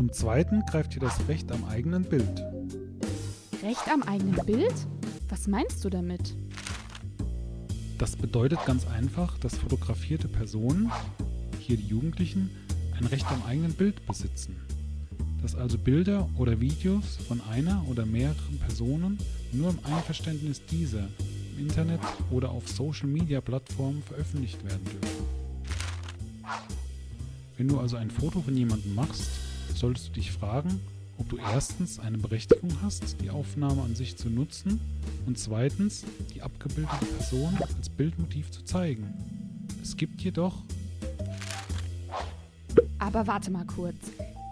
Zum Zweiten greift hier das Recht am eigenen Bild. Recht am eigenen Bild? Was meinst du damit? Das bedeutet ganz einfach, dass fotografierte Personen, hier die Jugendlichen, ein Recht am eigenen Bild besitzen. Dass also Bilder oder Videos von einer oder mehreren Personen nur im Einverständnis dieser im Internet oder auf Social-Media-Plattformen veröffentlicht werden dürfen. Wenn du also ein Foto von jemandem machst, solltest du dich fragen, ob du erstens eine Berechtigung hast, die Aufnahme an sich zu nutzen und zweitens die abgebildete Person als Bildmotiv zu zeigen. Es gibt jedoch... Aber warte mal kurz.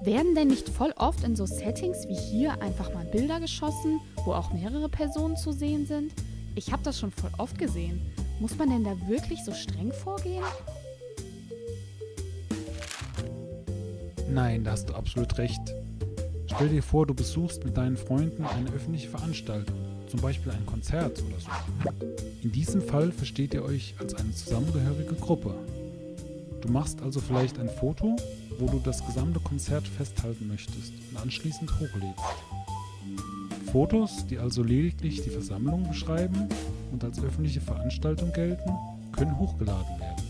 Werden denn nicht voll oft in so Settings wie hier einfach mal Bilder geschossen, wo auch mehrere Personen zu sehen sind? Ich habe das schon voll oft gesehen. Muss man denn da wirklich so streng vorgehen? Nein, da hast du absolut recht. Stell dir vor, du besuchst mit deinen Freunden eine öffentliche Veranstaltung, zum Beispiel ein Konzert oder so. In diesem Fall versteht ihr euch als eine zusammengehörige Gruppe. Du machst also vielleicht ein Foto, wo du das gesamte Konzert festhalten möchtest und anschließend hochlädst. Fotos, die also lediglich die Versammlung beschreiben und als öffentliche Veranstaltung gelten, können hochgeladen werden.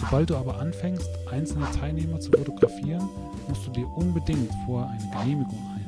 Sobald du aber anfängst, einzelne Teilnehmer zu fotografieren, musst du dir unbedingt vorher eine Genehmigung